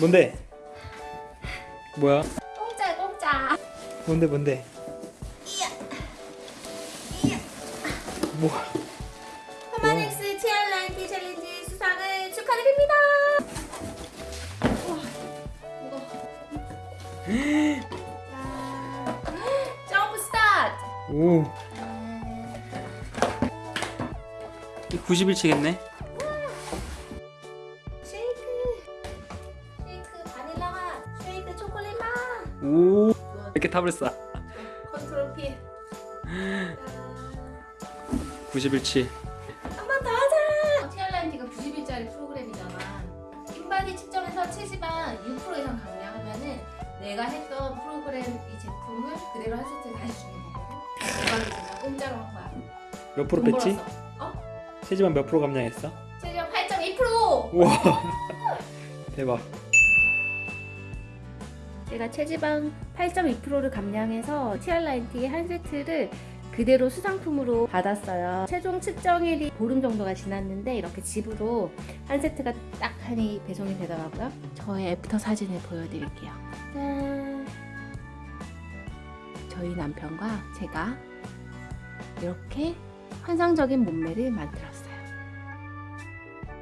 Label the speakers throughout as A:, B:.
A: 뭔데? 뭐야? 공짜 공짜 뭔데 뭔데? 이야. 이마닉스 치얼라이티 챌린지 수상을 축하드립니다 점프 스타트 오9 0 음. 치겠네 오 이렇게 탑을 쌓 컨트롤 P 91치 한 번더 하자 티알라인 지금 9 0짜리 프로그램이잖아 인바디 측정에서 70한 6% 이상 감량하면은 내가 했던 프로그램 이 제품을 그대로 한 세트 다시 주는 거거든 대박이잖아 공짜로 한 거야 몇 프로 뺐지? 어? 체지방 몇 프로 감량했어? 체지방 8.1% 우와 대박 제가 체지방 8.2%를 감량해서 치알라인티의 한 세트를 그대로 수상품으로 받았어요 최종 측정일이 보름 정도가 지났는데 이렇게 집으로 한 세트가 딱 하니 배송이 되더라고요 저의 애프터 사진을 보여드릴게요 짠 저희 남편과 제가 이렇게 환상적인 몸매를 만들었어요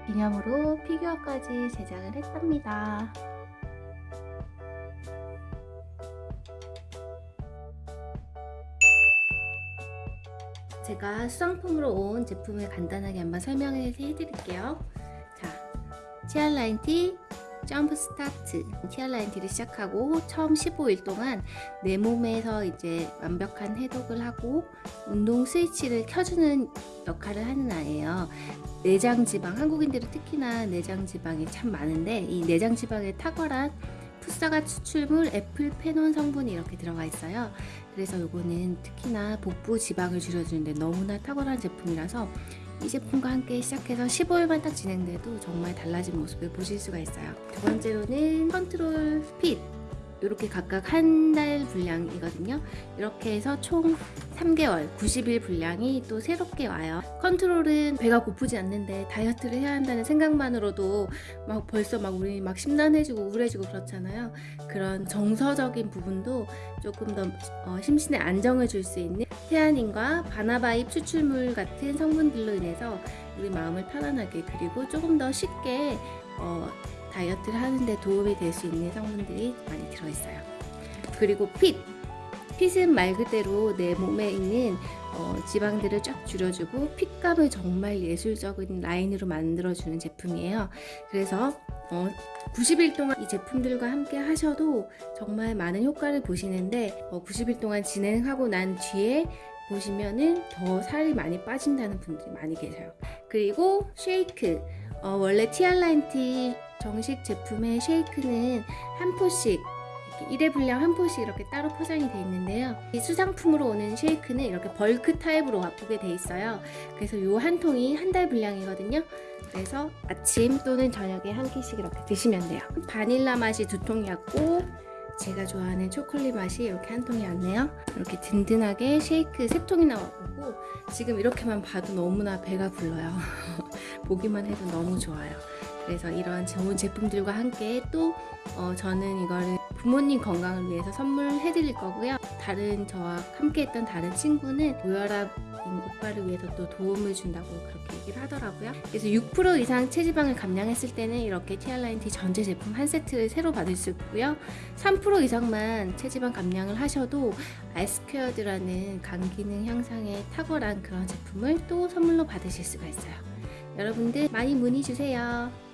A: 기념으로 피규어까지 제작을 했답니다 제가 수상품으로 온 제품을 간단하게 한번 설명 해드릴게요 자, 치알라인 티 점프 스타트 치알라인 티를 시작하고 처음 15일 동안 내 몸에서 이제 완벽한 해독을 하고 운동 스위치를 켜주는 역할을 하는 아이예요 내장지방 한국인들은 특히나 내장지방이 참 많은데 이내장지방에 탁월한 풋사가 추출물, 애플 페논 성분이 이렇게 들어가 있어요. 그래서 이거는 특히나 복부 지방을 줄여주는데 너무나 탁월한 제품이라서 이 제품과 함께 시작해서 15일만 딱 진행돼도 정말 달라진 모습을 보실 수가 있어요. 두 번째로는 컨트롤 핏! 이렇게 각각 한 달 분량이거든요 이렇게 해서 총 3개월 90일 분량이 또 새롭게 와요 컨트롤은 배가 고프지 않는데 다이어트를 해야 한다는 생각만으로도 막 벌써 막 우리 막 심란해지고 우울해지고 그렇잖아요 그런 정서적인 부분도 조금 더 어, 심신의 안정을 줄 수 있는 태아닌과 바나바잎 추출물 같은 성분들로 인해서 우리 마음을 편안하게 그리고 조금 더 쉽게 어, 다이어트를 하는데 도움이 될 수 있는 성분들이 많이 들어있어요 그리고 핏! 핏은 말 그대로 내 몸에 있는 어, 지방들을 쫙 줄여주고 핏감을 정말 예술적인 라인으로 만들어주는 제품이에요 그래서 어, 90일 동안 이 제품들과 함께 하셔도 정말 많은 효과를 보시는데 어, 90일 동안 진행하고 난 뒤에 보시면은 더 살이 많이 빠진다는 분들이 많이 계세요 그리고 쉐이크 어, 원래 티알라인티 정식 제품의 쉐이크는 한 포씩 1회 분량 한 포씩 이렇게 따로 포장이 되어 있는데요 이 수상품으로 오는 쉐이크는 이렇게 벌크 타입으로 와쁘게 되어 있어요 그래서 이 한 통이 한 달 분량이거든요 그래서 아침 또는 저녁에 한 끼씩 이렇게 드시면 돼요 바닐라 맛이 두 통이었고 제가 좋아하는 초콜릿 맛이 이렇게 한 통이 왔네요 이렇게 든든하게 쉐이크 세 통이나 왔고 지금 이렇게만 봐도 너무나 배가 불러요 보기만 해도 너무 좋아요 그래서 이런 좋은 제품들과 함께 또 어, 저는 이거를 부모님 건강을 위해서 선물해 드릴 거고요 다른 저와 함께 했던 다른 친구는 고혈압인 오빠를 위해서 또 도움을 준다고 그렇게 얘기를 하더라고요 그래서 6% 이상 체지방을 감량했을 때는 이렇게 티알라인 티 전체 제품 한 세트를 새로 받을 수 있고요 3% 이상만 체지방 감량을 하셔도 아이스퀘어드라는 간기능 향상에 탁월한 그런 제품을 또 선물로 받으실 수가 있어요 여러분들 많이 문의 주세요